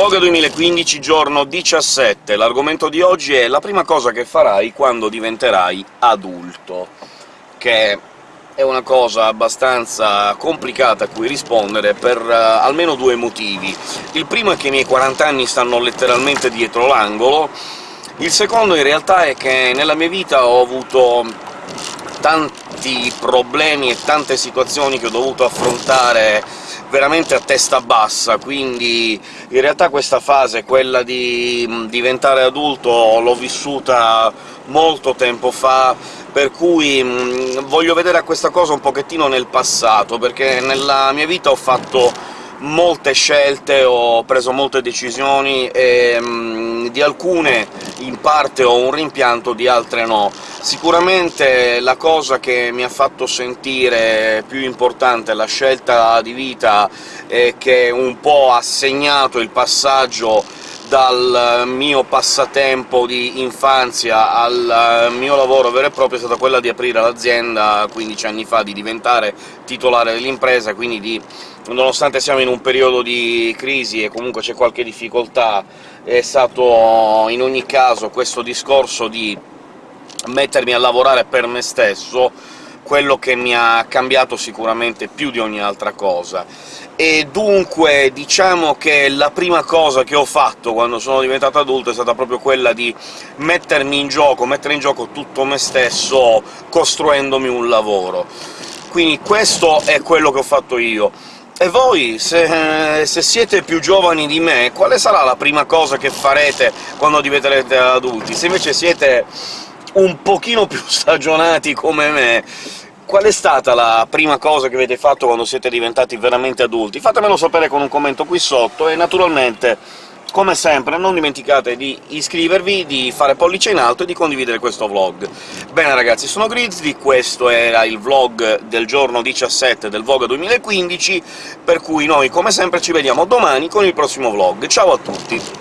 Voga 2015, giorno 17. L'argomento di oggi è la prima cosa che farai quando diventerai adulto, che è una cosa abbastanza complicata a cui rispondere per uh, almeno due motivi. Il primo è che i miei 40 anni stanno letteralmente dietro l'angolo, il secondo in realtà è che nella mia vita ho avuto tanti problemi e tante situazioni che ho dovuto affrontare veramente a testa bassa, quindi in realtà questa fase, quella di diventare adulto, l'ho vissuta molto tempo fa, per cui mh, voglio vedere a questa cosa un pochettino nel passato, perché nella mia vita ho fatto molte scelte, ho preso molte decisioni, e mh, di alcune in parte ho un rimpianto, di altre no. Sicuramente la cosa che mi ha fatto sentire più importante la scelta di vita e che un po' ha segnato il passaggio dal mio passatempo di infanzia al mio lavoro vero e proprio è stata quella di aprire l'azienda 15 anni fa, di diventare titolare dell'impresa, quindi di nonostante siamo in un periodo di crisi e comunque c'è qualche difficoltà, è stato in ogni caso questo discorso di mettermi a lavorare per me stesso quello che mi ha cambiato sicuramente più di ogni altra cosa. E dunque diciamo che la prima cosa che ho fatto quando sono diventato adulto è stata proprio quella di mettermi in gioco, mettere in gioco tutto me stesso costruendomi un lavoro. Quindi questo è quello che ho fatto io. E voi, se, se, siete più giovani di me, quale sarà la prima cosa che farete quando diventerete adulti? Se invece siete un pochino più stagionati come me, qual è stata la prima cosa che avete fatto quando siete diventati veramente adulti? Fatemelo sapere con un commento qui sotto, e naturalmente, come sempre, non dimenticate di iscrivervi, di fare pollice in alto e di condividere questo vlog. Bene ragazzi, sono Grizzly, questo era il vlog del giorno 17 del Voga 2015, per cui noi, come sempre, ci vediamo domani con il prossimo vlog. Ciao a tutti!